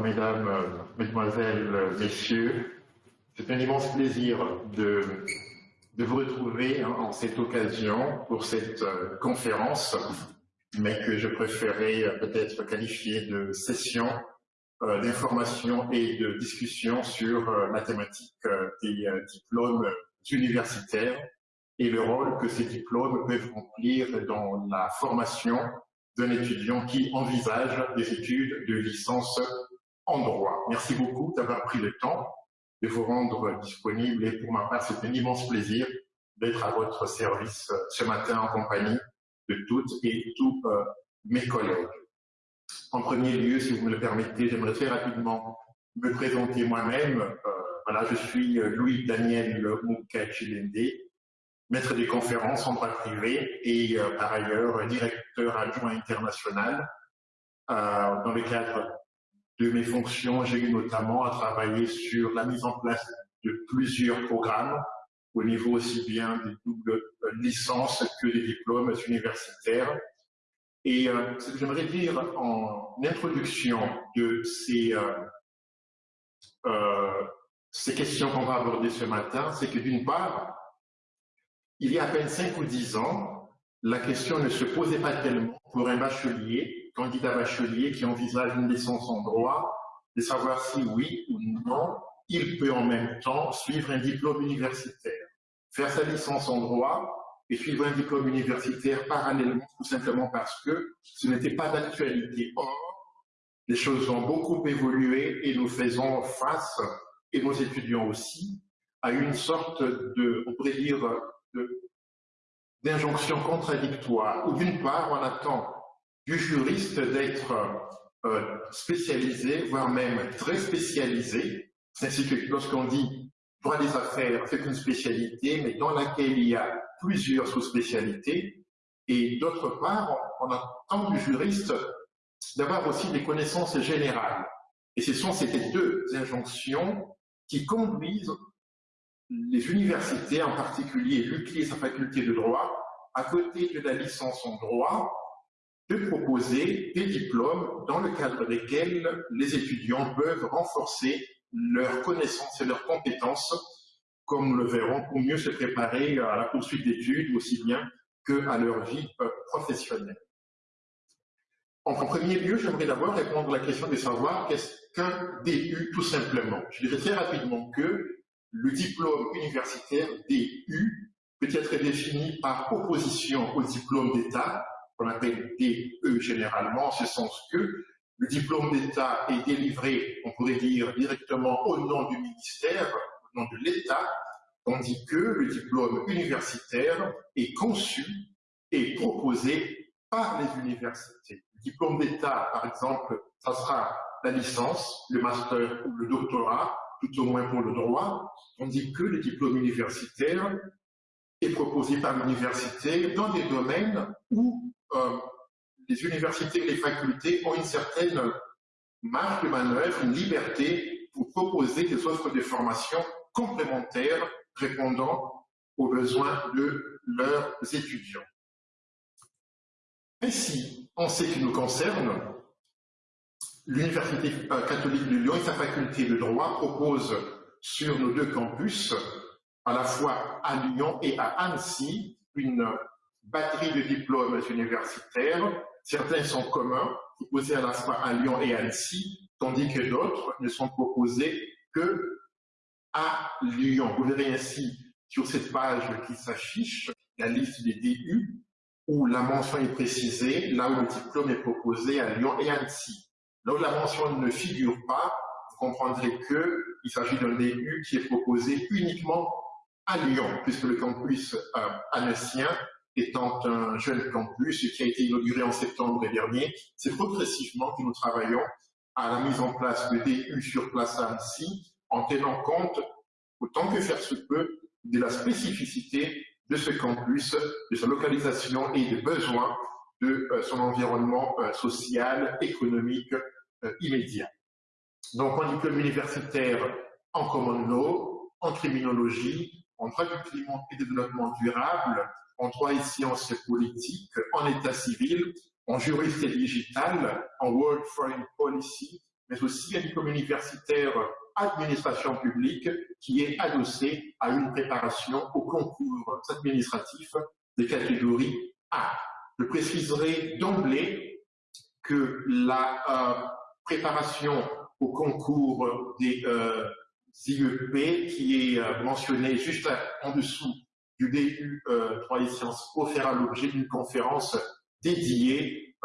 mesdames, mesdemoiselles, messieurs. C'est un immense plaisir de, vous retrouver en cette occasion pour cette euh, conférence, mais que je préférais euh, peut-être qualifier de session euh, d'information et de discussion sur la thématique des diplômes universitaires et le rôle que ces diplômes peuvent remplir dans la formation d'un étudiant qui envisage des études de licence en droit. Merci beaucoup d'avoir pris le temps de vous rendre disponible et pour ma part, c'est un immense plaisir d'être à votre service ce matin en compagnie de toutes et tous euh, mes collègues. En premier lieu, si vous me le permettez, j'aimerais très rapidement me présenter moi-même. Euh, voilà, je suis Louis Daniel Moukachilende, maître des conférences en droit privé et euh, par ailleurs directeur adjoint international. Euh, dans le cadre de mes fonctions, j'ai eu notamment à travailler sur la mise en place de plusieurs programmes au niveau aussi bien des doubles licences que des diplômes universitaires. Et euh, ce que j'aimerais dire en introduction de ces, ces questions qu'on va aborder ce matin, c'est que d'une part, il y a à peine 5 ou 10 ans, la question ne se posait pas tellement pour un bachelier, candidat bachelier qui envisage une licence en droit, de savoir si oui ou non, il peut en même temps suivre un diplôme universitaire, faire sa licence en droit et suivre un diplôme universitaire parallèlement, tout simplement parce que ce n'était pas d'actualité. Or, les choses ont beaucoup évolué et nous faisons face, et nos étudiants aussi, à une sorte de, on pourrait dire, d'injonctions contradictoires, où d'une part, on attend du juriste d'être euh, spécialisé, voire même très spécialisé, ainsi que lorsqu'on dit droit des affaires, c'est une spécialité, mais dans laquelle il y a plusieurs sous-spécialités, et d'autre part, on attend du juriste d'avoir aussi des connaissances générales. Et ce sont ces deux injonctions qui conduisent les universités, en particulier l'UCLI et sa faculté de droit, à côté de la licence en droit, de proposer des diplômes dans le cadre desquels les étudiants peuvent renforcer leurs connaissances et leurs compétences, comme nous le verrons, pour mieux se préparer à la poursuite d'études, aussi bien qu'à leur vie euh, professionnelle. En premier lieu, j'aimerais d'abord répondre à la question de savoir qu'est-ce qu'un DU tout simplement. Je dirais très rapidement que le diplôme universitaire DU peut être défini par opposition au diplôme d'État, qu'on appelle DE généralement, en ce sens que le diplôme d'État est délivré, on pourrait dire, directement au nom du ministère, au nom de l'État, tandis que le diplôme universitaire est conçu et proposé par les universités. Le diplôme d'État, par exemple, ça sera la licence, le master ou le doctorat, tout au moins pour le droit, tandis que le diplôme universitaire est proposé par l'université dans des domaines où euh, les universités et les facultés ont une certaine marge de manœuvre, une liberté pour proposer des offres de formation complémentaires répondant aux besoins de leurs étudiants. Ainsi, en ce qui nous concerne, l'Université catholique de Lyon et sa faculté de droit proposent sur nos deux campus, à la fois à Lyon et à Annecy, une batterie de diplômes universitaires. Certains sont communs, proposés à la à Lyon et Annecy, tandis que d'autres ne sont proposés que à Lyon. Vous verrez ainsi sur cette page qui s'affiche la liste des DU, où la mention est précisée, là où le diplôme est proposé à Lyon et Annecy. Là où la mention ne figure pas, vous comprendrez qu'il s'agit d'un DU qui est proposé uniquement à Lyon, puisque le campus euh, annoncien étant un jeune campus qui a été inauguré en septembre dernier, c'est progressivement que nous travaillons à la mise en place de DU sur place à Annecy, en tenant compte, autant que faire se peut, de la spécificité de ce campus, de sa localisation et des besoins de euh, son environnement euh, social, économique, euh, immédiat. Donc, en diplôme universitaire en common law, en criminologie, en droit et développement durable, en droit et sciences politiques, en état civil, en juriste et digital, en World Foreign Policy mais aussi un diplôme universitaire administration publique qui est adossé à une préparation au concours administratif des catégories A. Je préciserai d'emblée que la euh, préparation au concours des euh, IEP qui est euh, mentionné juste en dessous du DU 3 et sciences po fera l'objet d'une conférence dédiée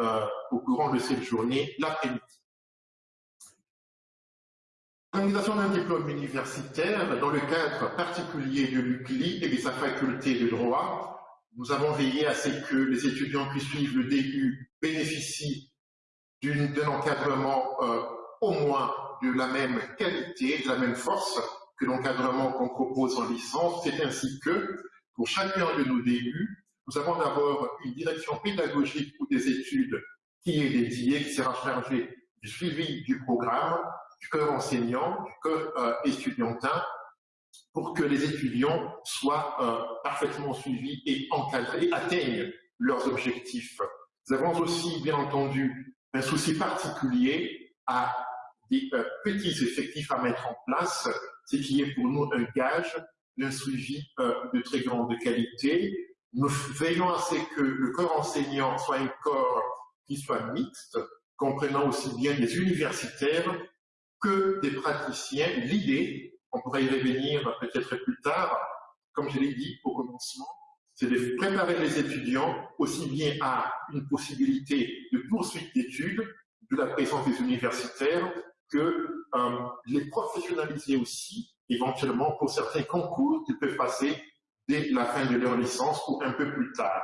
au courant de cette journée l'après-midi. L'organisation d'un diplôme universitaire dans le cadre particulier de l'UCLI et de sa faculté de droit, nous avons veillé à ce que les étudiants qui suivent le DU bénéficient d'un encadrement euh, au moins de la même qualité, de la même force que l'encadrement qu'on propose en licence. C'est ainsi que, pour chacun de nos DU, nous avons d'abord une direction pédagogique ou des études qui est dédiée, qui sera chargée du suivi du programme, du corps enseignant, du corps euh, étudiantin, pour que les étudiants soient euh, parfaitement suivis et encadrés, atteignent leurs objectifs. Nous avons aussi, bien entendu, un souci particulier à des euh, petits effectifs à mettre en place, ce qui est pour nous un gage d'un suivi euh, de très grande qualité. Nous veillons à ce que le corps enseignant soit un corps qui soit mixte, comprenant aussi bien des universitaires que des praticiens. L'idée, on pourrait y revenir peut-être plus tard, comme je l'ai dit au commencement, c'est de préparer les étudiants aussi bien à une possibilité de poursuite d'études, de la présence des universitaires, que euh, les professionnaliser aussi, éventuellement pour certains concours qu'ils peuvent passer dès la fin de leur licence ou un peu plus tard.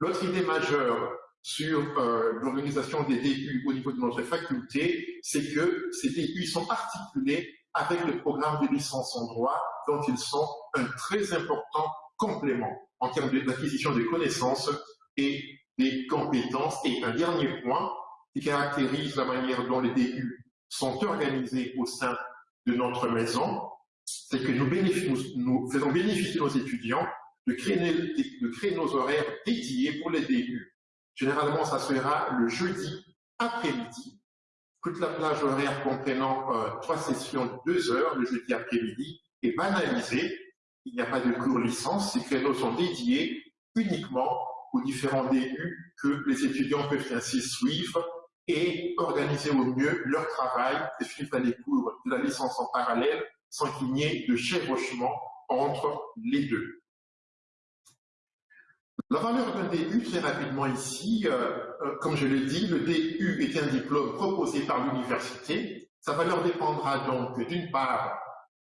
L'autre idée majeure sur euh, l'organisation des DU au niveau de notre faculté, c'est que ces DU sont articulés avec le programme de licence en droit, dont ils sont un très important complément en termes d'acquisition de connaissances et des compétences. Et un dernier point qui caractérise la manière dont les DU sont organisés au sein de notre maison, c'est que nous, nous, faisons bénéficier nos étudiants de créer, nos horaires dédiés pour les DU. Généralement, ça sera le jeudi après-midi. Toute la plage horaire comprenant euh, trois sessions de deux heures le jeudi après-midi est banalisée. Il n'y a pas de cours licence. Ces créneaux sont dédiés uniquement aux différents DU que les étudiants peuvent ainsi suivre et organiser au mieux leur travail et suivre les cours de la licence en parallèle sans qu'il n'y ait de chevauchement entre les deux. La valeur d'un DU, très rapidement ici, euh, euh, comme je l'ai dit, le DU est un diplôme proposé par l'université. Sa valeur dépendra donc d'une part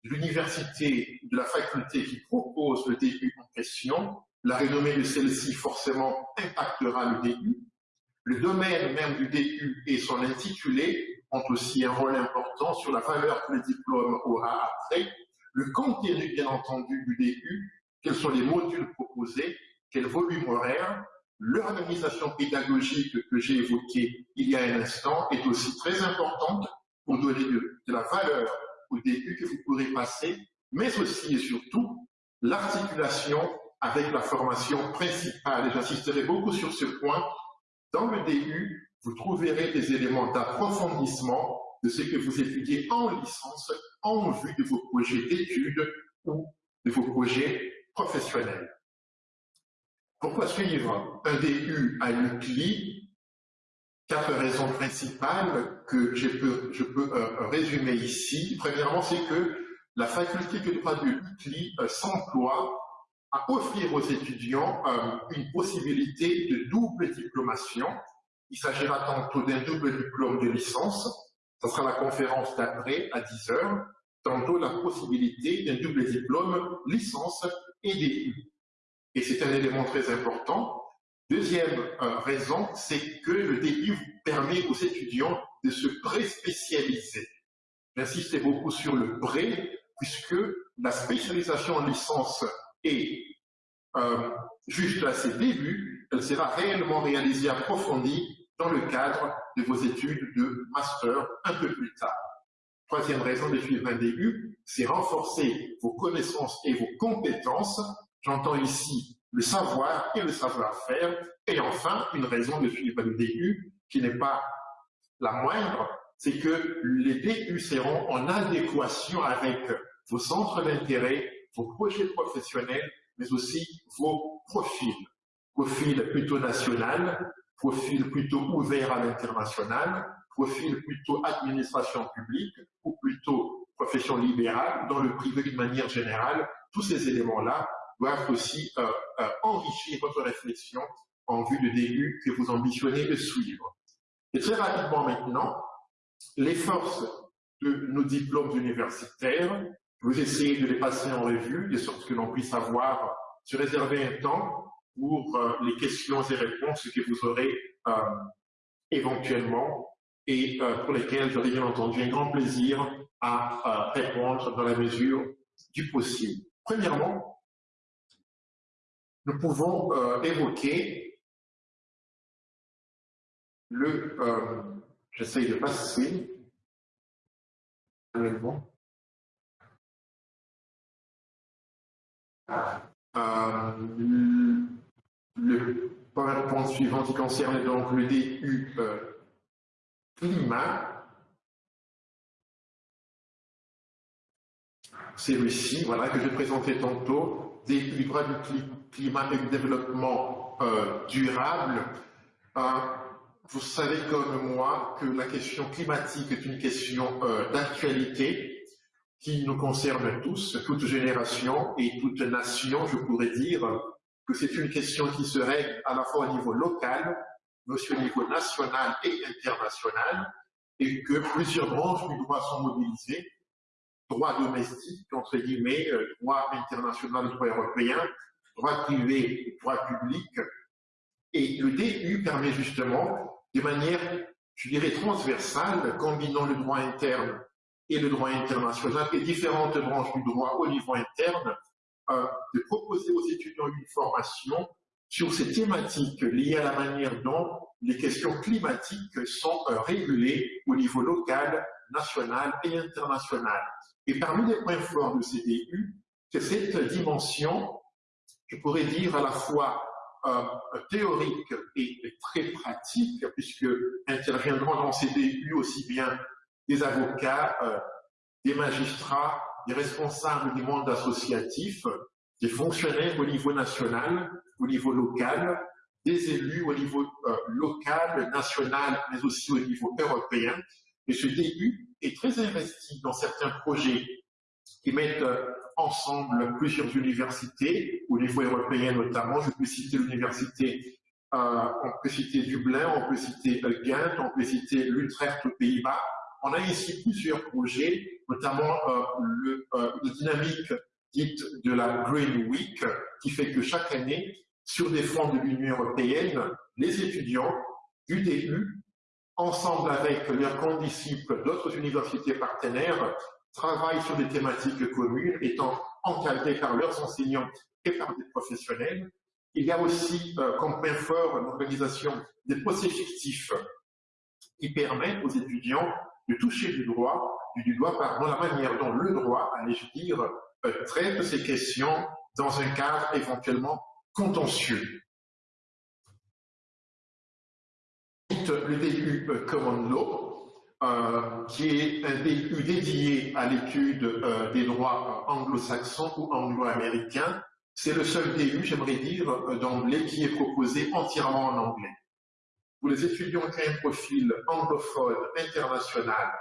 de l'université, de la faculté qui propose le DU en question. La renommée de celle-ci forcément impactera le DU. Le domaine même du DU et son intitulé ont aussi un rôle important sur la valeur que le diplôme aura après. Le contenu, bien entendu, du DU, quels sont les modules proposés, quel volume horaire, l'organisation pédagogique que j'ai évoquée il y a un instant est aussi très importante pour donner de, la valeur au début que vous pourrez passer, mais aussi et surtout l'articulation avec la formation principale. Et j'insisterai beaucoup sur ce point. Dans le DU, vous trouverez des éléments d'approfondissement de ce que vous étudiez en licence en vue de vos projets d'études ou de vos projets professionnels. Pourquoi suivre un DU à l'UCLI Quatre raisons principales que je peux, euh, résumer ici. Premièrement, c'est que la faculté de droit de l'UCLI euh, s'emploie offrir aux étudiants euh, une possibilité de double diplomation. Il s'agira tantôt d'un double diplôme de licence, ce sera la conférence d'après à 10 heures, tantôt la possibilité d'un double diplôme licence et DU et c'est un élément très important. Deuxième euh, raison, c'est que le DU permet aux étudiants de se pré-spécialiser. J'insiste beaucoup sur le pré, puisque la spécialisation en licence est euh, juste à ses débuts, elle sera réellement réalisée approfondie dans le cadre de vos études de master un peu plus tard. Troisième raison de suivre un DU, c'est renforcer vos connaissances et vos compétences J'entends ici le savoir et le savoir-faire. Et enfin, une raison de suivre le DU qui n'est pas la moindre, c'est que les DU seront en adéquation avec vos centres d'intérêt, vos projets professionnels, mais aussi vos profils. Profil plutôt national, profil plutôt ouvert à l'international, profil plutôt administration publique ou plutôt profession libérale, dans le privé d'une manière générale, tous ces éléments-là doivent aussi euh, euh, enrichir votre réflexion en vue de début que vous ambitionnez de suivre. Et très rapidement maintenant, les forces de nos diplômes universitaires, vous essayez de les passer en revue, de sorte que l'on puisse avoir, se réserver un temps pour euh, les questions et réponses que vous aurez euh, éventuellement et euh, pour lesquelles j'aurai bien entendu un grand plaisir à répondre dans la mesure du possible. Premièrement, nous pouvons évoquer le... J'essaye de passer. Euh, le point suivant qui concerne donc le DU euh, climat. C'est celui-ci, voilà, que je présentais tantôt, DU du climat et du développement euh, durable. Euh, vous savez comme moi que la question climatique est une question d'actualité qui nous concerne tous, toute génération et toute nation, je pourrais dire, que c'est une question qui se règle à la fois au niveau local, mais aussi au niveau national et international, et que plusieurs branches du droit sont mobilisées, droit domestique, entre guillemets, euh, droit international, droit européen, droit privé, droit public, et le DU permet justement, de manière, je dirais, transversale, combinant le droit interne et le droit international, et différentes branches du droit au niveau interne, euh, de proposer aux étudiants une formation sur ces thématiques liées à la manière dont les questions climatiques sont euh, régulées au niveau local, national et international. Et parmi les points forts de CDU, c'est cette dimension, je pourrais dire à la fois euh, théorique et très pratique, puisque interviendront dans CDU aussi bien des avocats, des magistrats, des responsables du monde associatif, des fonctionnaires au niveau national, au niveau local, des élus au niveau euh, local, national, mais aussi au niveau européen. Et ce début est très investi dans certains projets qui mettent euh, ensemble plusieurs universités, au niveau européen notamment. Je peux citer l'université, euh, on peut citer Dublin, on peut citer Ghent, on peut citer l'Utrecht aux Pays-Bas, on a ici plusieurs projets, notamment euh, euh, dynamique dite de la Green Week, qui fait que chaque année, sur des fonds de l'Union européenne, les étudiants du DU, ensemble avec leurs condisciples d'autres universités partenaires, travaillent sur des thématiques communes, étant encadrés par leurs enseignants et par des professionnels. Il y a aussi euh, comme point fort l'organisation des procès fictifs qui permettent aux étudiants de toucher du droit, du doigt pardon, la manière dont le droit, allais-je dire, euh, traite ces questions dans un cadre éventuellement contentieux. Le DU euh, Common Law, euh, qui est un DU dédié à l'étude des droits anglo-saxons ou anglo-américains. C'est le seul DU, j'aimerais dire, d'emblée, qui est proposé entièrement en anglais les étudiants qui ont un profil anglophone international,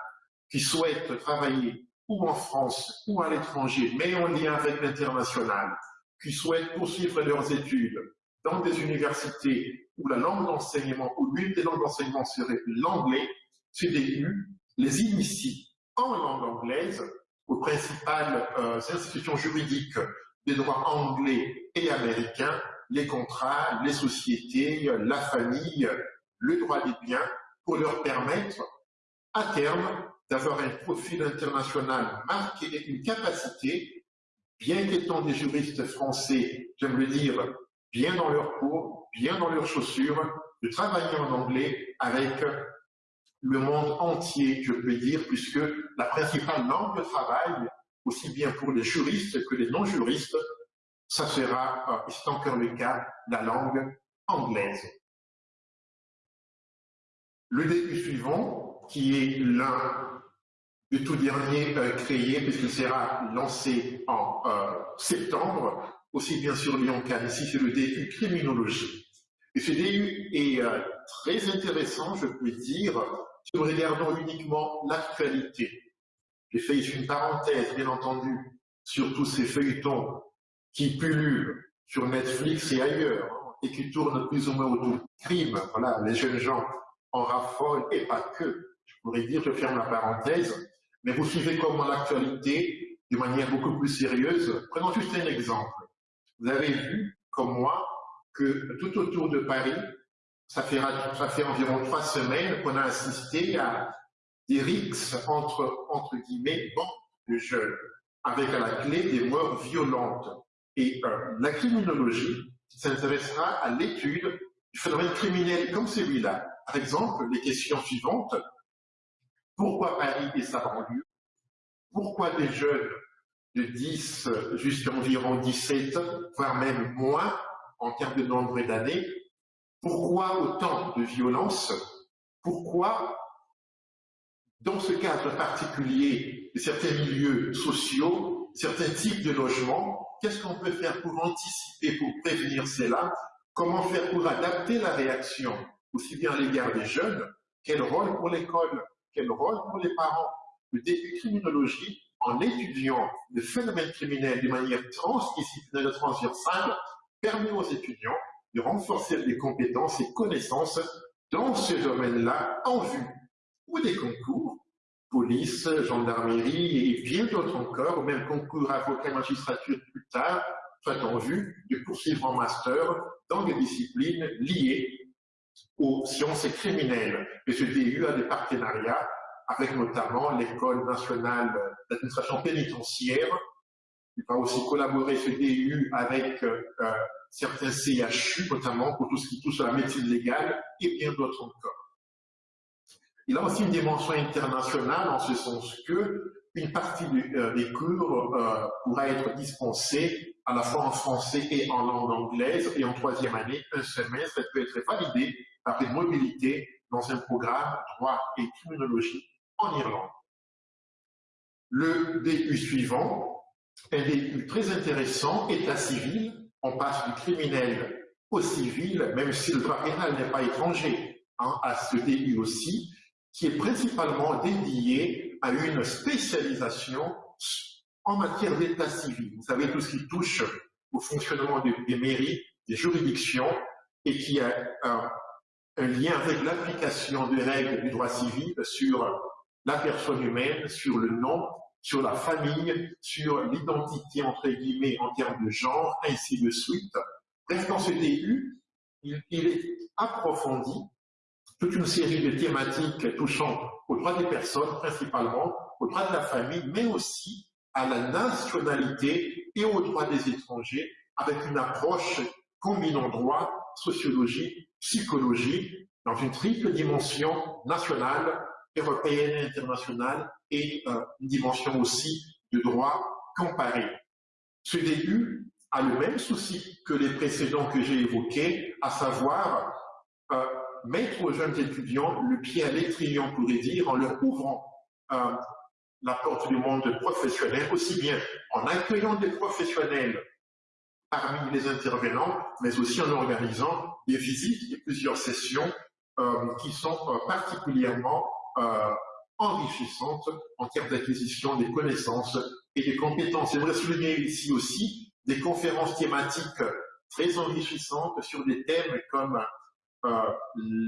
qui souhaitent travailler ou en France ou à l'étranger, mais en lien avec l'international, qui souhaitent poursuivre leurs études dans des universités où la langue d'enseignement ou l'une des langues d'enseignement serait l'anglais, CDU les initie en langue anglaise aux principales euh, institutions juridiques des droits anglais et américains, les contrats, les sociétés, la famille, le droit des biens pour leur permettre, à terme, d'avoir un profil international marqué une capacité, bien qu'étant des juristes français, j'aime le dire, bien dans leur peau, bien dans leurs chaussures, de travailler en anglais avec le monde entier, je peux dire, puisque la principale langue de travail, aussi bien pour les juristes que les non-juristes, ça sera, et c'est encore le cas, la langue anglaise. Le début suivant, qui est l'un du tout dernier euh, créé, puisqu'il sera lancé en euh, septembre, aussi bien sur Lyon-Cannes, ici c'est le DU Criminologie. Et ce DU est euh, très intéressant, je peux dire, si nous regardons uniquement l'actualité. J'ai fait une parenthèse, bien entendu, sur tous ces feuilletons qui pullulent sur Netflix et ailleurs, et qui tournent plus ou moins autour du crime. Voilà, les jeunes gens en raffolent, et pas que. Je pourrais dire, je ferme la parenthèse, mais vous suivez comment l'actualité de manière beaucoup plus sérieuse. Prenons juste un exemple. Vous avez vu, comme moi, que tout autour de Paris, ça fait, ça fait environ trois semaines qu'on a assisté à des rixes entre, entre guillemets, bandes de jeunes, avec à la clé des morts violentes. Et euh, la criminologie s'intéressera à l'étude du phénomène criminel comme celui-là. Par exemple, les questions suivantes. Pourquoi Paris et sa banlieue? Pourquoi des jeunes de 10 jusqu'à environ 17, voire même moins en termes de nombre d'années Pourquoi autant de violence Pourquoi, dans ce cadre particulier certains milieux sociaux, certains types de logements, qu'est-ce qu'on peut faire pour anticiper, pour prévenir cela? Comment faire pour adapter la réaction, aussi bien à l'égard des jeunes Quel rôle pour l'école Quel rôle pour les parents Le début criminologie, en étudiant le phénomène criminel de manière transdisciplinaire transversale, permet aux étudiants de renforcer les compétences et connaissances dans ce domaine-là en vue ou des concours, police, gendarmerie et bien d'autres encore, ou même concours avocat magistrature plus tard, soit en vue de poursuivre en master dans des disciplines liées aux sciences criminelles. Et ce DU a des partenariats avec notamment l'École nationale d'administration pénitentiaire. Il va aussi collaborer ce DU avec euh, euh, certains CHU, notamment pour tout ce qui touche à la médecine légale et bien d'autres encore. Il a aussi une dimension internationale en ce sens que une partie euh, des cours pourra être dispensée à la fois en français et en langue anglaise, et en troisième année, un semestre, peut être validée par une mobilité dans un programme droit et criminologie en Irlande. Le DU suivant, un DU très intéressant, état civil, on passe du criminel au civil, même si le droit pénal n'est pas étranger hein, à ce début aussi, qui est principalement dédié à une spécialisation en matière d'état civil. Vous savez, tout ce qui touche au fonctionnement des, mairies, des juridictions, et qui a un, lien avec l'application des règles du droit civil sur la personne humaine, sur le nom, sur la famille, sur l'identité, entre guillemets, en termes de genre, ainsi de suite. Bref, dans ce début, il, est approfondi toute une série de thématiques touchant aux droits des personnes, principalement, aux droits de la famille, mais aussi à la nationalité et aux droits des étrangers, avec une approche combinant droit, sociologie, psychologie, dans une triple dimension nationale, européenne et internationale et euh, une dimension aussi de droit comparé. Ce début a le même souci que les précédents que j'ai évoqués, à savoir euh, mettre aux jeunes étudiants le pied à l'étrier, on pourrait dire, en leur ouvrant euh, la porte du monde professionnel, aussi bien en accueillant des professionnels parmi les intervenants, mais aussi en organisant des visites et plusieurs sessions qui sont particulièrement euh, enrichissante en termes d'acquisition des connaissances et des compétences. J'aimerais souligner ici aussi des conférences thématiques très enrichissantes sur des thèmes comme euh,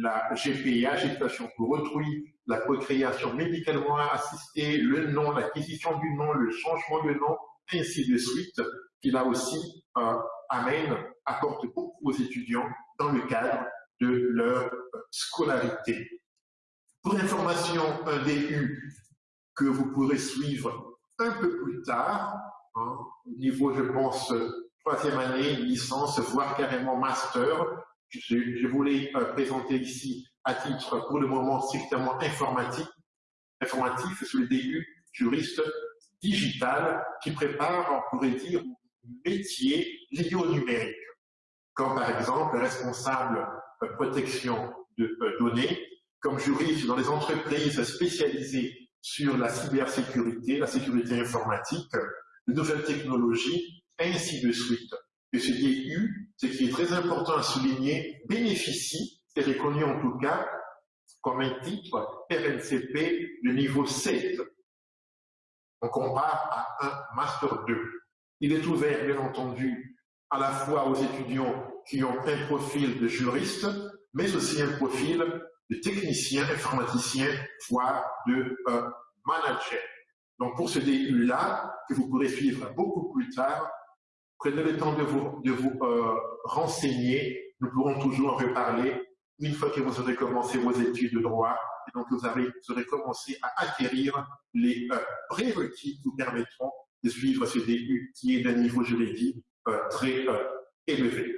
la GPA, gestation pour autrui, la procréation médicalement assistée, le nom, l'acquisition du nom, le changement de nom, ainsi de suite, qui là aussi euh, amène, apporte beaucoup aux étudiants dans le cadre de leur scolarité. Pour information, un DU que vous pourrez suivre un peu plus tard, hein, au niveau, je pense, troisième année, licence, voire carrément master. Je, voulais euh, présenter ici, à titre pour le moment strictement informatique, informatif, sur le DU juriste digital qui prépare, on pourrait dire, métier lié au numérique, comme par exemple responsable euh, protection de euh, données, comme juriste dans les entreprises spécialisées sur la cybersécurité, la sécurité informatique, les nouvelles technologies, ainsi de suite. Et ce DU, ce qui est très important à souligner, bénéficie, c'est reconnu en tout cas, comme un titre RNCP de niveau 7. On compare à un Master 2. Il est ouvert, bien entendu, à la fois aux étudiants qui ont un profil de juriste, mais aussi un profil de technicien, informaticien, voire de euh, manager. Donc pour ce DU-là, que vous pourrez suivre beaucoup plus tard, prenez le temps de vous, euh, renseigner. Nous pourrons toujours en reparler une fois que vous aurez commencé vos études de droit et donc vous, aurez commencé à acquérir les euh, prérequis qui vous permettront de suivre ce DU qui est d'un niveau, je l'ai dit, très euh, élevé.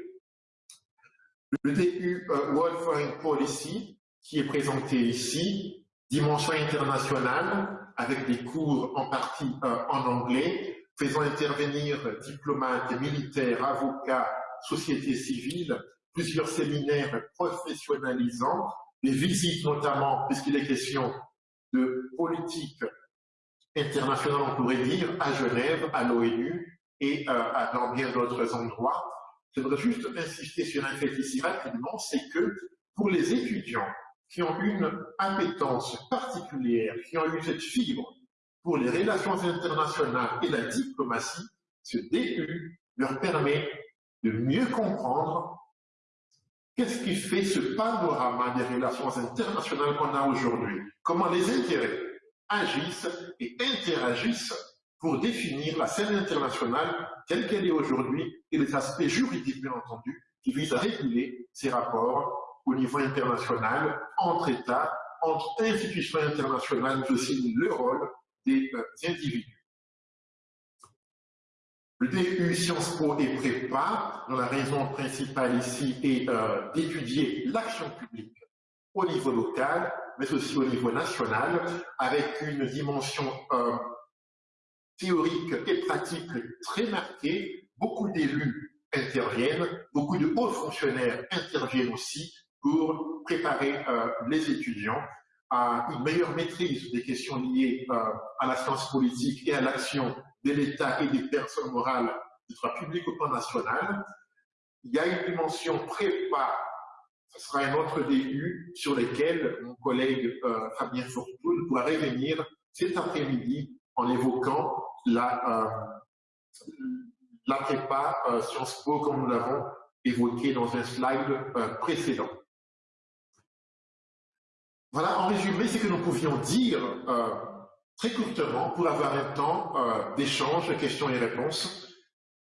Le DU euh, World Foreign Policy qui est présenté ici, dimension internationale, avec des cours en partie en anglais, faisant intervenir diplomates, militaires, avocats, sociétés civiles, plusieurs séminaires professionnalisants, des visites notamment, puisqu'il est question de politique internationale, on pourrait dire, à Genève, à l'ONU et euh, dans bien d'autres endroits. Je voudrais juste insister sur un fait ici rapidement, c'est que pour les étudiants qui ont une appétence particulière, qui ont eu cette fibre pour les relations internationales et la diplomatie, ce DU leur permet de mieux comprendre qu'est-ce qui fait ce panorama des relations internationales qu'on a aujourd'hui, comment les intérêts agissent et interagissent pour définir la scène internationale telle qu'elle est aujourd'hui et les aspects juridiques, bien entendu, qui visent à réguler ces rapports au niveau international, entre États, entre institutions internationales, mais aussi le rôle individus. Le DU Sciences Po et Prépa, dont la raison principale ici est euh, d'étudier l'action publique au niveau local, mais aussi au niveau national, avec une dimension euh, théorique et pratique très marquée. Beaucoup d'élus interviennent, beaucoup de hauts fonctionnaires interviennent aussi pour préparer euh, les étudiants à une meilleure maîtrise des questions liées euh, à la science politique et à l'action de l'État et des personnes morales du droit public au plan national. Il y a une dimension prépa, ce sera un autre début sur lequel mon collègue euh, Fabien Fortoul pourra revenir cet après-midi en évoquant la, euh, la prépa Sciences Po comme nous l'avons évoqué dans un slide précédent. Voilà, en résumé, ce que nous pouvions dire euh, très courtement pour avoir un temps euh, d'échange, questions et réponses,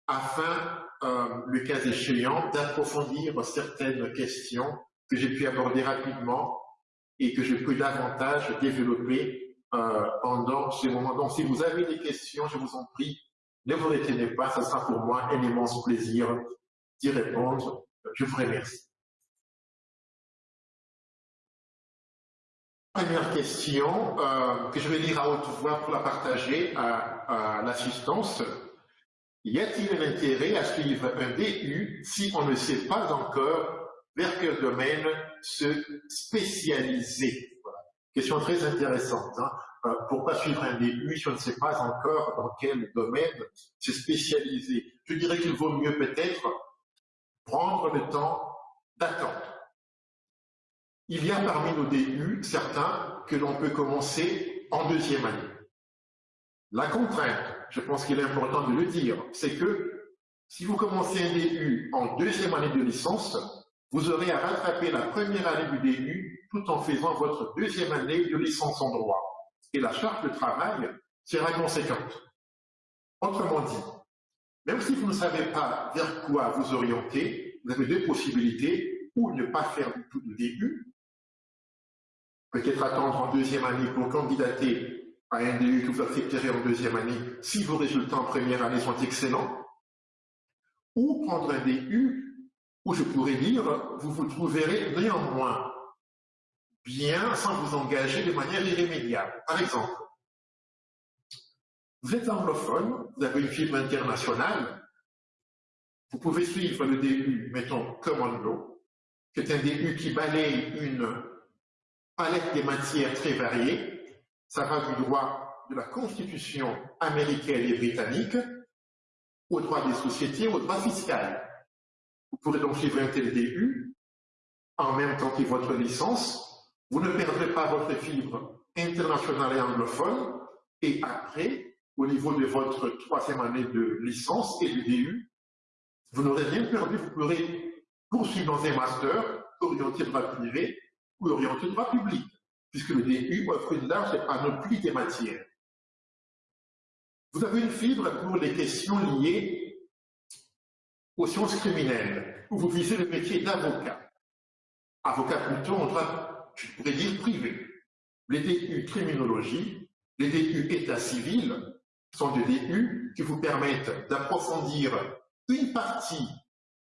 afin, euh, le cas échéant, d'approfondir certaines questions que j'ai pu aborder rapidement et que je peux davantage développer pendant ce moment. Donc, si vous avez des questions, je vous en prie, ne vous retenez pas, ce sera pour moi un immense plaisir d'y répondre. Je vous remercie. Première question euh, que je vais lire à haute voix pour la partager à, l'assistance. Y a-t-il un intérêt à suivre un DU si on ne sait pas encore vers quel domaine se spécialiser? Question très intéressante. Hein. Euh, pourquoi suivre un DU si on ne sait pas encore dans quel domaine se spécialiser Je dirais qu'il vaut mieux peut-être prendre le temps d'attendre il y a parmi nos DU certains que l'on peut commencer en deuxième année. La contrainte, je pense qu'il est important de le dire, c'est que si vous commencez un DU en deuxième année de licence, vous aurez à rattraper la première année du DU tout en faisant votre deuxième année de licence en droit. Et la charge de travail sera conséquente. Autrement dit, même si vous ne savez pas vers quoi vous orienter, vous avez deux possibilités, ou ne pas faire du tout de DU, peut-être attendre en deuxième année pour candidater à un DU que vous accepterez en deuxième année si vos résultats en première année sont excellents, ou prendre un DU où je pourrais dire, vous vous trouverez néanmoins bien sans vous engager de manière irrémédiable. Par exemple, vous êtes anglophone, vous avez une fibre internationale, vous pouvez suivre le DU, mettons, Common Law, qui est un DU qui balaye une palette des matières très variées. Ça va du droit de la Constitution américaine et britannique au droit des sociétés, au droit fiscal. Vous pourrez donc suivre un tel DU en même temps que votre licence. Vous ne perdrez pas votre fibre internationale et anglophone. Et après, au niveau de votre troisième année de licence et de DU, vous n'aurez rien perdu. Vous pourrez poursuivre dans un master orienté droit privé ou orienté droit public, puisque le DU offre une large panoplie des matières. Vous avez une fibre pour les questions liées aux sciences criminelles, où vous visez le métier d'avocat. Avocat plutôt en droit, je pourrais dire, privé. Les DU criminologie, les DU état civil sont des DU qui vous permettent d'approfondir une partie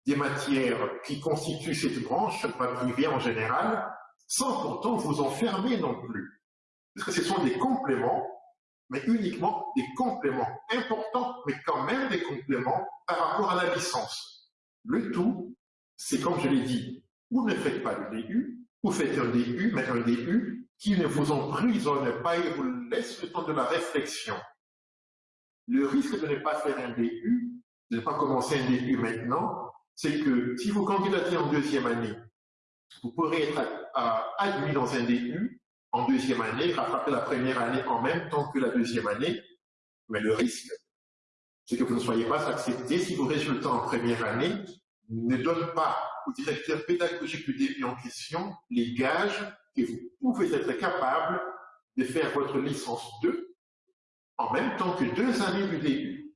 des matières qui constituent cette branche, droit privé en général, sans pourtant vous enfermer non plus. Parce que ce sont des compléments mais uniquement des compléments importants, mais quand même des compléments par rapport à la licence. Le tout, c'est comme je l'ai dit, vous ne faites pas le DU, vous faites un DU, mais un DU qui ne vous emprisonne pas et vous laisse le temps de la réflexion. Le risque de ne pas faire un DU, de ne pas commencer un DU maintenant, c'est que si vous candidatez en deuxième année, vous pourrez être admis dans un DU, en deuxième année, rattraper la première année en même temps que la deuxième année. Mais le risque, c'est que vous ne soyez pas accepté si vos résultats en première année ne donnent pas au directeur pédagogique du début en question les gages que vous pouvez être capable de faire votre licence 2 en même temps que deux années du début.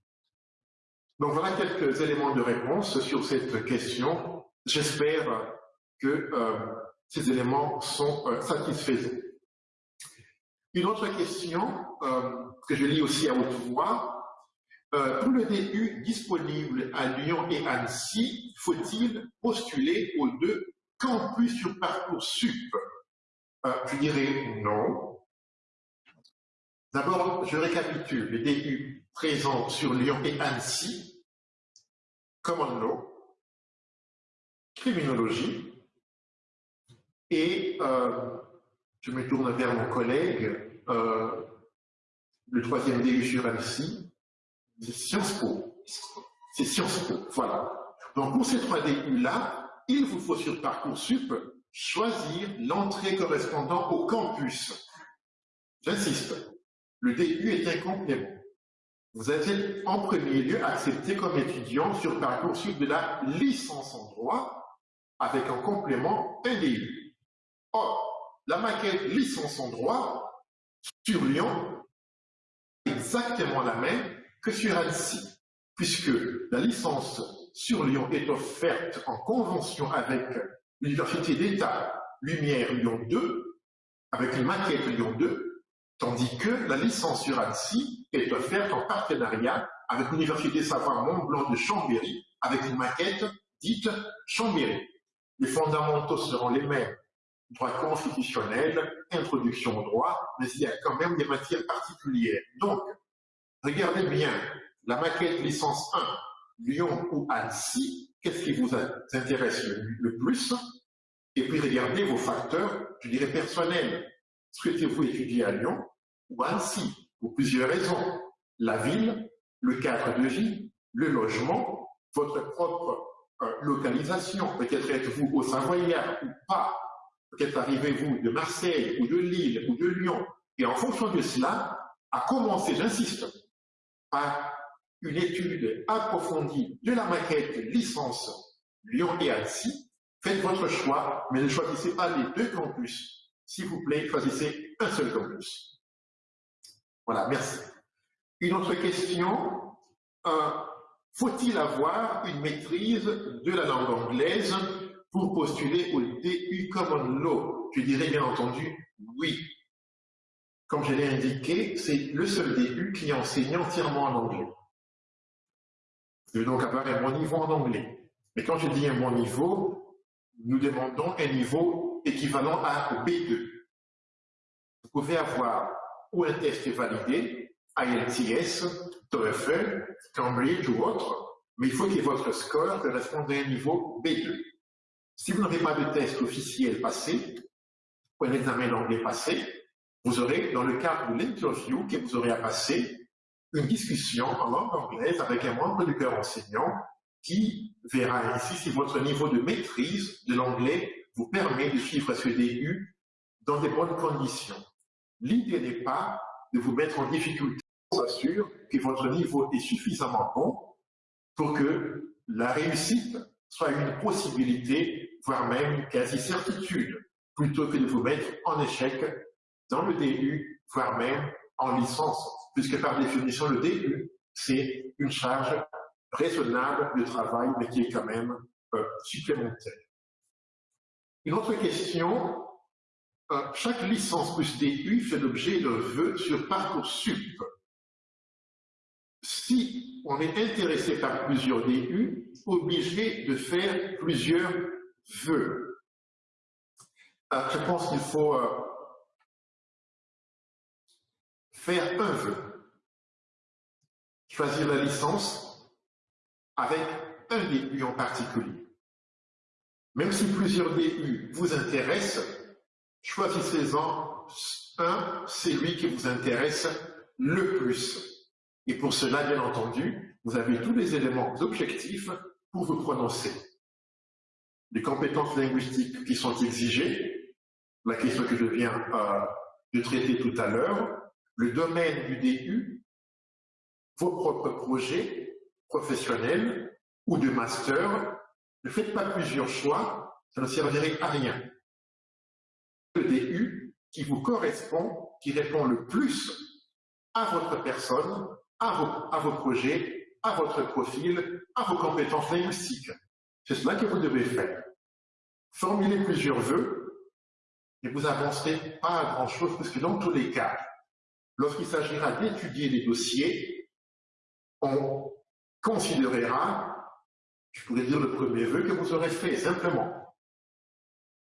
Donc voilà quelques éléments de réponse sur cette question. J'espère que euh, ces éléments sont euh, satisfaisants. Une autre question euh, que je lis aussi à haute voix. Euh, pour le DU disponible à Lyon et Annecy, faut-il postuler aux deux campus sur Parcoursup euh, Je dirais non. D'abord, je récapitule les DU présents sur Lyon et Annecy. Common Law, Criminologie et je me tourne vers mon collègue euh, le troisième DU sur Annecy, c'est Sciences Po. C'est Sciences Po, voilà. Donc pour ces trois DU-là, il vous faut sur Parcoursup choisir l'entrée correspondant au campus. J'insiste, le DU est un complément. Vous êtes en premier lieu accepté comme étudiant sur Parcoursup de la licence en droit avec en complément un DU. Or, la maquette licence en droit sur Lyon exactement la même que sur Annecy, puisque la licence sur Lyon est offerte en convention avec l'Université d'État Lumière Lyon 2, avec une maquette Lyon 2, tandis que la licence sur Annecy est offerte en partenariat avec l'Université Savoie Mont-Blanc de Chambéry, avec une maquette dite Chambéry. Les fondamentaux seront les mêmes droit constitutionnel, introduction au droit, mais il y a quand même des matières particulières. Donc, regardez bien la maquette licence 1, Lyon ou Annecy, qu'est-ce qui vous intéresse le, plus? Et puis regardez vos facteurs, je dirais personnels. Souhaitez-vous étudier à Lyon ou Annecy? Pour plusieurs raisons. La ville, le cadre de vie, le logement, votre propre euh, localisation. Peut-être êtes-vous au Savoyard ou pas? Peut-être arrivez-vous de Marseille ou de Lille ou de Lyon, et en fonction de cela, à commencer, j'insiste, par une étude approfondie de la maquette licence Lyon et Annecy, faites votre choix, mais ne choisissez pas les deux campus. S'il vous plaît, choisissez un seul campus. Voilà, merci. Une autre question. Euh, faut-il avoir une maîtrise de la langue anglaise pour postuler au DU Common Law Je dirais bien entendu oui. Comme je l'ai indiqué, c'est le seul DU qui enseigne entièrement en anglais. Vous devez donc avoir un bon niveau en anglais. Mais quand je dis un bon niveau, nous demandons un niveau équivalent à B2. Vous pouvez avoir ou un test validé, IELTS, TOEFL, Cambridge ou autre, mais il faut que votre score corresponde à un niveau B2. Si vous n'avez pas de test officiel passé, ou un examen d'anglais passé, vous aurez, dans le cadre de l'interview que vous aurez à passer, une discussion en langue anglaise avec un membre du cœur enseignant qui verra ici si votre niveau de maîtrise de l'anglais vous permet de suivre ce DU dans des bonnes conditions. L'idée n'est pas de vous mettre en difficulté. On s'assure que votre niveau est suffisamment bon pour que la réussite soit une possibilité, voire même quasi certitude, plutôt que de vous mettre en échec dans le DU, voire même en licence, puisque par définition, le DU, c'est une charge raisonnable de travail, mais qui est quand même euh, supplémentaire. Une autre question, euh, chaque licence plus DU fait l'objet d'un vœu sur Parcoursup. Si on est intéressé par plusieurs DU, obligé de faire plusieurs Euh, je pense qu'il faut euh, faire un vœu. Choisir la licence avec un DU en particulier. Même si plusieurs DU vous intéressent, choisissez-en un, celui qui vous intéresse le plus. Et pour cela, bien entendu, vous avez tous les éléments objectifs pour vous prononcer. Les compétences linguistiques qui sont exigées, la question que je viens euh, de traiter tout à l'heure, le domaine du DU, vos propres projets professionnels ou de master, ne faites pas plusieurs choix, ça ne servirait à rien. Le DU qui vous correspond, qui répond le plus à votre personne, à vos, à vos projets, à votre profil, à vos compétences linguistiques. C'est cela que vous devez faire. Formulez plusieurs vœux et vous avancerez pas à grand chose parce que dans tous les cas, lorsqu'il s'agira d'étudier les dossiers, on considérera, je pourrais dire le premier vœu que vous aurez fait, simplement,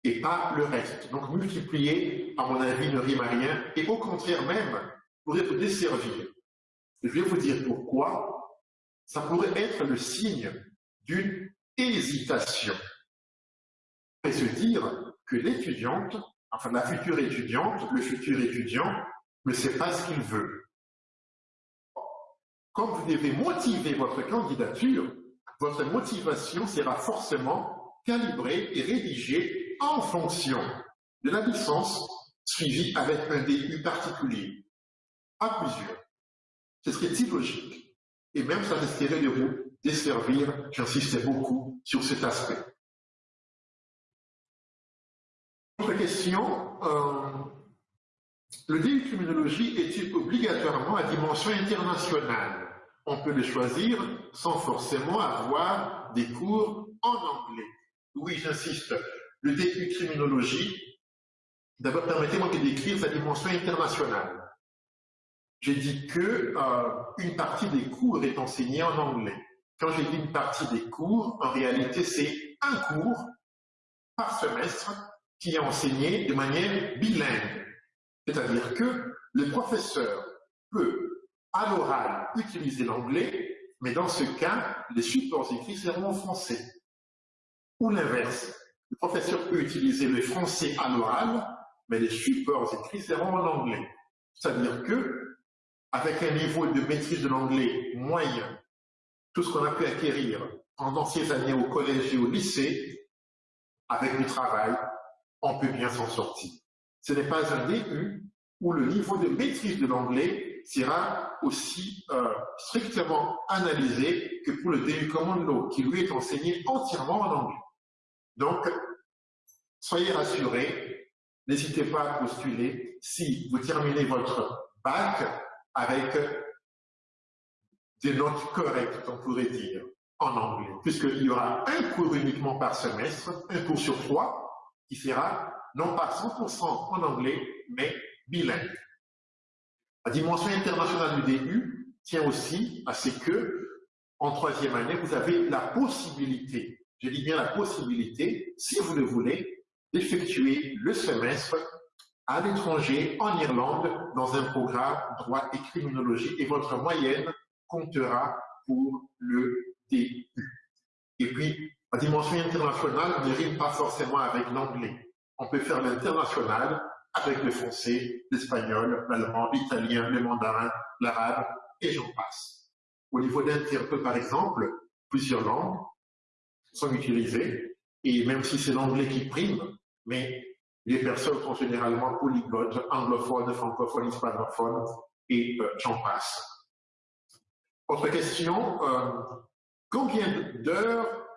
et pas le reste. Donc multiplier, à mon avis, ne rime à rien, et au contraire même, pourrait vous desservir. Je vais vous dire pourquoi. Ça pourrait être le signe d'une hésitation. Et se dire que l'étudiante, enfin la future étudiante, le futur étudiant, ne sait pas ce qu'il veut. Comme vous devez motiver votre candidature, votre motivation sera forcément calibrée et rédigée en fonction de la licence suivie avec un DU particulier, à plusieurs. Ce serait illogique. Et même ça risquerait de vous desservir, j'insistais beaucoup sur cet aspect. Autre question, euh, le DU criminologie est-il obligatoirement à dimension internationale? On peut le choisir sans forcément avoir des cours en anglais. Oui, j'insiste, le DU criminologie, d'abord permettez-moi de décrire sa dimension internationale. J'ai dit que euh, une partie des cours est enseignée en anglais. Quand j'ai dit une partie des cours, en réalité, c'est un cours par semestre qui est enseigné de manière bilingue. C'est-à-dire que le professeur peut, à l'oral, utiliser l'anglais, mais dans ce cas, les supports écrits seront en français. Ou l'inverse, le professeur peut utiliser le français à l'oral, mais les supports écrits seront en anglais. C'est-à-dire que, avec un niveau de maîtrise de l'anglais moyen, tout ce qu'on a pu acquérir pendant ces années au collège et au lycée, avec du travail, on peut bien s'en sortir. Ce n'est pas un DU où le niveau de maîtrise de l'anglais sera aussi euh, strictement analysé que pour le DU Common qui lui est enseigné entièrement en anglais. Donc, soyez rassurés, n'hésitez pas à postuler si vous terminez votre bac avec des notes correctes, on pourrait dire, en anglais, puisqu'il y aura un cours uniquement par semestre, un cours sur trois, qui sera non pas 100% en anglais, mais bilingue. La dimension internationale du DU tient aussi à ce que, en troisième année, vous avez la possibilité, je dis bien la possibilité, si vous le voulez, d'effectuer le semestre à l'étranger, en Irlande, dans un programme droit et criminologie, et votre moyenne comptera pour le DU. Et puis, la dimension internationale ne rime pas forcément avec l'anglais. on peut faire l'international avec le français, l'espagnol, l'allemand, l'italien, le mandarin, l'arabe, et j'en passe. Au niveau d'interprète, par exemple, plusieurs langues sont utilisées, et même si c'est l'anglais qui prime, mais les personnes sont généralement polyglottes, anglophones, francophones, hispanophones, et euh, j'en passe. Autre question, euh, combien d'heures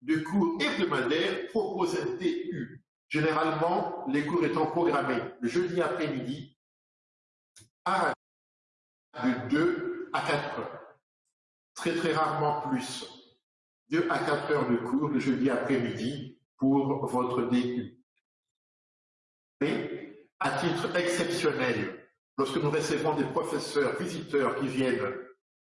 de cours hebdomadaires propose un TU Généralement, les cours étant programmés le jeudi après-midi à de 2 à 4 heures. Très très rarement plus. 2 à 4 heures de cours le jeudi après-midi pour votre DU. Et à titre exceptionnel, lorsque nous recevons des professeurs visiteurs qui viennent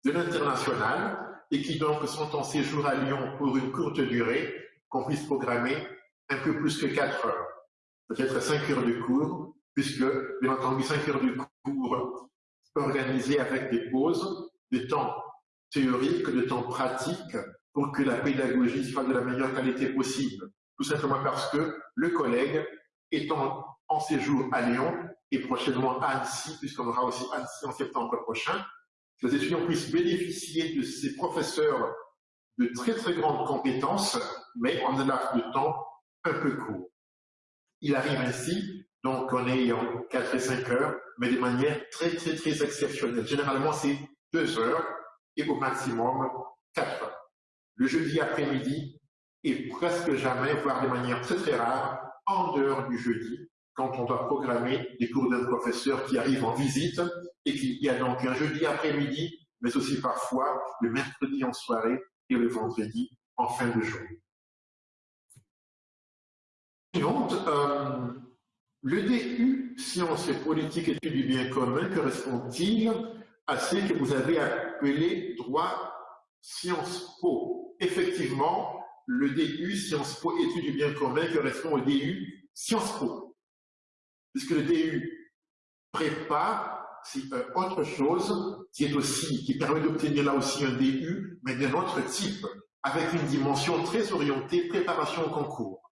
de l'international et qui donc sont en séjour à Lyon pour une courte durée, qu'on puisse programmer un peu plus que 4 heures, peut-être 5 heures de cours, puisque, bien entendu, 5 heures de cours organisées avec des pauses, des temps théoriques, des temps pratiques, pour que la pédagogie soit de la meilleure qualité possible. Tout simplement parce que le collègue étant en séjour à Lyon et prochainement à Annecy, puisqu'on aura aussi Annecy en septembre prochain, que les étudiants puissent bénéficier de ces professeurs de très très grandes compétences, mais en un laps de temps un peu court. Il arrive ainsi, donc on est en 4 et 5 heures, mais de manière très très très exceptionnelle. Généralement c'est 2 heures et au maximum 4 heures. Le jeudi après-midi et presque jamais, voire de manière très très rare, en dehors du jeudi, quand on doit programmer des cours d'un professeur qui arrive en visite et qu'il y a donc un jeudi après-midi, mais aussi parfois le mercredi en soirée et le vendredi en fin de journée. Euh, le DU, Sciences et Politiques Études du bien commun, correspond-il à ce que vous avez appelé droit Sciences Po? Effectivement, le DU Sciences Po Études du bien commun correspond au DU Sciences Po. Puisque le DU prépare c'est euh, autre chose qui est aussi, qui permet d'obtenir là aussi un DU, mais d'un autre type, avec une dimension très orientée préparation au concours.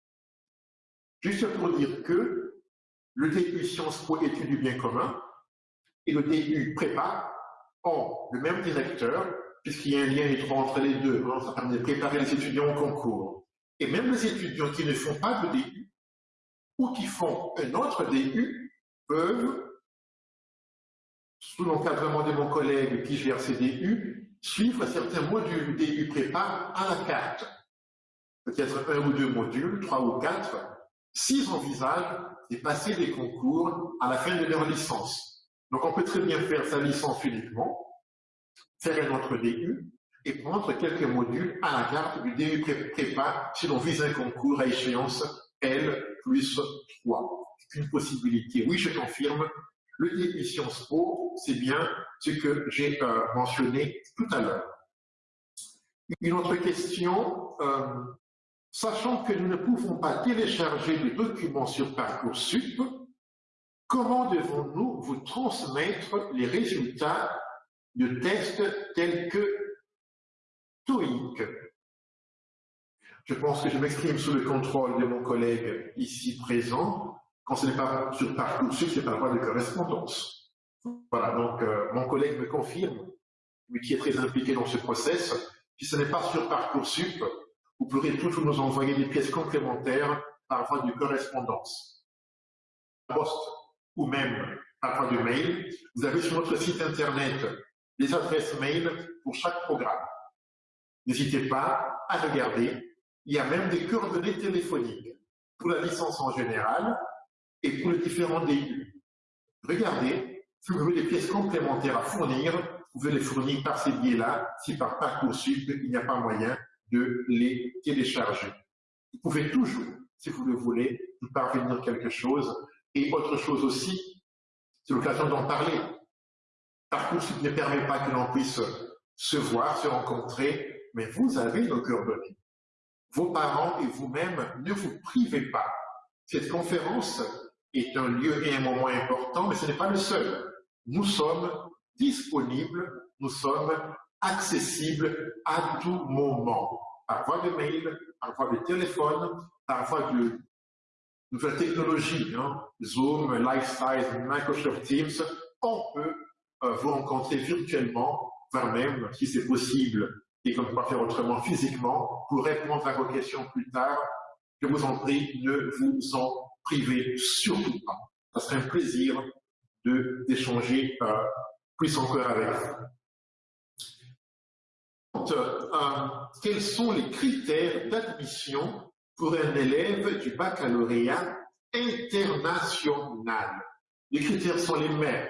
Juste pour dire que le DU Sciences Po Études du bien commun et le DU Prépa ont le même directeur, puisqu'il y a un lien étroit entre les deux. Hein, ça permet de préparer les étudiants au concours. Et même les étudiants qui ne font pas de DU ou qui font un autre DU peuvent, sous l'encadrement de mon collègue qui gère ces DU, suivre certains modules DU Prépa à la carte. Peut-être un ou deux modules, trois ou quatre, s'ils envisagent de passer des concours à la fin de leur licence. Donc on peut très bien faire sa licence uniquement, faire un autre DU et prendre quelques modules à la carte du DU prépa si l'on vise un concours à échéance L plus 3. C'est une possibilité. Oui, je confirme, le DU Sciences Po, c'est bien ce que j'ai euh, mentionné tout à l'heure. Une autre question, euh, Sachant que nous ne pouvons pas télécharger de documents sur Parcoursup, comment devons-nous vous transmettre les résultats de tests tels que TOEIC? Je pense que je m'exprime sous le contrôle de mon collègue ici présent. Quand ce n'est pas sur Parcoursup, c'est par voie de correspondance. Voilà, donc euh, mon collègue me confirme, lui qui est très impliqué dans ce process, si ce n'est pas sur Parcoursup, vous pourrez toujours nous envoyer des pièces complémentaires par voie de correspondance, poste ou même par voie de mail. Vous avez sur notre site internet les adresses mail pour chaque programme. N'hésitez pas à regarder. Il y a même des coordonnées téléphoniques pour la licence en général et pour les différents DU. Regardez, si vous avez des pièces complémentaires à fournir, vous pouvez les fournir par ces biais-là, si par Parcoursup, il n'y a pas moyen, de les télécharger. Vous pouvez toujours, si vous le voulez, nous parvenir quelque chose. Et autre chose aussi, c'est l'occasion d'en parler. Parcoursup ne permet pas que l'on puisse se voir, se rencontrer, mais vous avez nos coordonnées. Vos parents et vous-même, ne vous privez pas. Cette conférence est un lieu et un moment important, mais ce n'est pas le seul. Nous sommes disponibles, nous sommes accessible à tout moment, par voie de mail, par voie de téléphone, par voie de nouvelles technologies, hein, Zoom, Lifesize, Microsoft Teams, on peut euh, vous rencontrer virtuellement, voire même, si c'est possible, et qu'on ne peut pas faire autrement physiquement, pour répondre à vos questions plus tard. Je vous en prie, ne vous en privez surtout pas. Ça serait un plaisir d'échanger euh, plus encore avec vous. Euh, quels sont les critères d'admission pour un élève du baccalauréat international? Les critères sont les mêmes.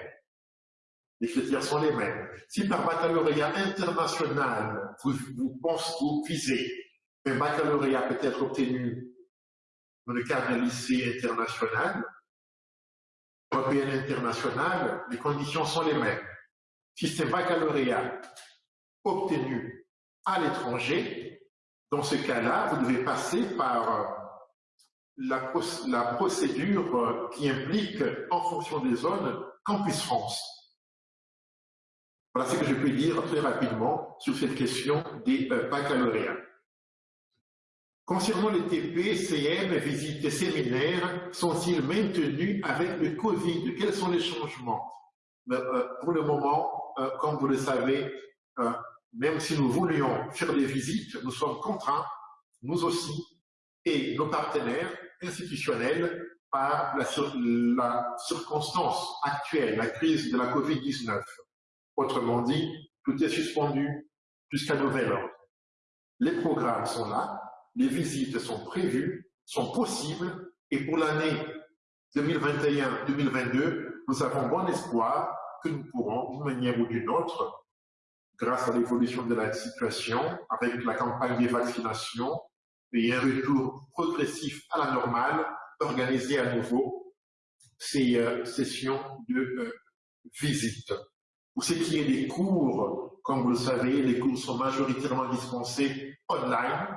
Les critères sont les mêmes. Si par baccalauréat international, vous, vous pensez, vous visez un baccalauréat peut-être obtenu dans le cadre d'un lycée international, européen international, les conditions sont les mêmes. Si c'est baccalauréat obtenu à l'étranger, dans ce cas-là, vous devez passer par euh, la, la, procédure euh, qui implique, en fonction des zones, Campus France. Voilà ce que je peux dire très rapidement sur cette question des euh, baccalauréats. Concernant les TP, CM, visites séminaires, sont-ils maintenus avec le Covid? Quels sont les changements? Pour le moment, comme vous le savez, même si nous voulions faire des visites, nous sommes contraints, nous aussi, et nos partenaires institutionnels, par la, circonstance actuelle, la crise de la Covid-19. Autrement dit, tout est suspendu jusqu'à nouvel ordre. Les programmes sont là, les visites sont prévues, sont possibles, et pour l'année 2021-2022, nous avons bon espoir que nous pourrons, d'une manière ou d'une autre, grâce à l'évolution de la situation, avec la campagne des vaccinations et un retour progressif à la normale, organiser à nouveau ces euh, sessions de euh, visite. Pour ce qui est des cours, comme vous le savez, les cours sont majoritairement dispensés online,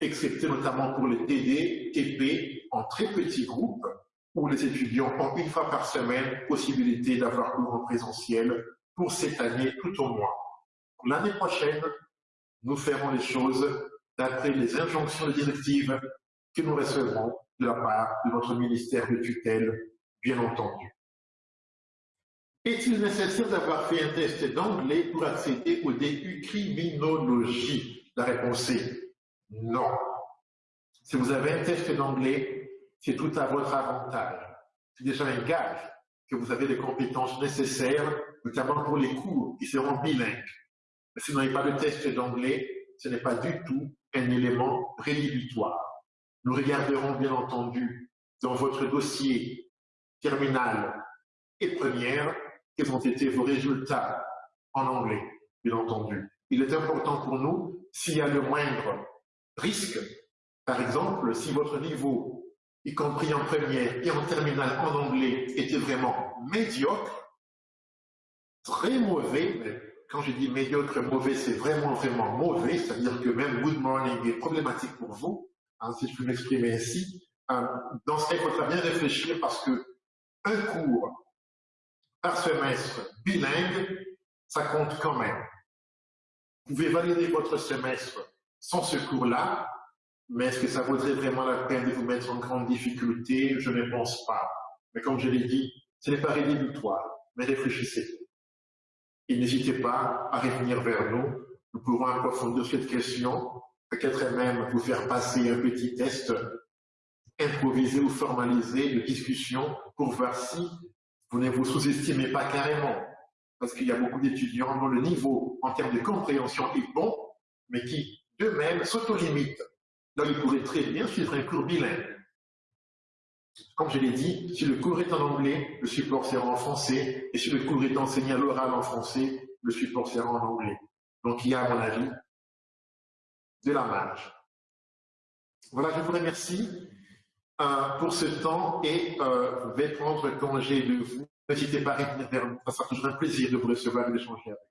excepté notamment pour les TD, TP, en très petits groupes, où les étudiants ont une fois par semaine possibilité d'avoir cours en présentiel pour cette année tout au moins. L'année prochaine, nous ferons les choses d'après les injonctions directives que nous recevrons de la part de notre ministère de tutelle, bien entendu. Est-il nécessaire d'avoir fait un test d'anglais pour accéder au DU criminologie La réponse est non. Si vous avez un test d'anglais, c'est tout à votre avantage. C'est déjà un gage que vous avez les compétences nécessaires, notamment pour les cours qui seront bilingues. Si vous n'avez pas de test d'anglais, ce n'est pas du tout un élément rédhibitoire. Nous regarderons bien entendu dans votre dossier terminal et première quels ont été vos résultats en anglais, bien entendu. Il est important pour nous, s'il y a le moindre risque, par exemple, si votre niveau, y compris en première et en terminale en anglais, était vraiment médiocre, très mauvais, quand je dis médiocre, mauvais, c'est vraiment, vraiment mauvais, c'est-à-dire que même good morning est problématique pour vous, hein, si je peux m'exprimer ainsi. Euh, dans ce cas, il faudra bien réfléchir parce que un cours par semestre bilingue, ça compte quand même. Vous pouvez valider votre semestre sans ce cours-là, mais est-ce que ça vaudrait vraiment la peine de vous mettre en grande difficulté? Je ne pense pas. Mais comme je l'ai dit, ce n'est pas rédhibitoire, mais réfléchissez. Et n'hésitez pas à revenir vers nous. Nous pourrons approfondir cette question, peut-être même vous faire passer un petit test improvisé ou formalisé de discussion pour voir si vous ne vous sous-estimez pas carrément. Parce qu'il y a beaucoup d'étudiants dont le niveau en termes de compréhension est bon, mais qui d'eux-mêmes s'auto-limitent. Donc ils pourraient très bien suivre un cours bilingue. Comme je l'ai dit, si le cours est en anglais, le support sera en français, et si le cours est enseigné à l'oral en français, le support sera en anglais. Donc il y a, à mon avis, de la marge. Voilà, je vous remercie euh, pour ce temps et euh, je vais prendre congé de vous. N'hésitez pas à revenir ça sera toujours un plaisir de vous recevoir et d'échanger avec vous.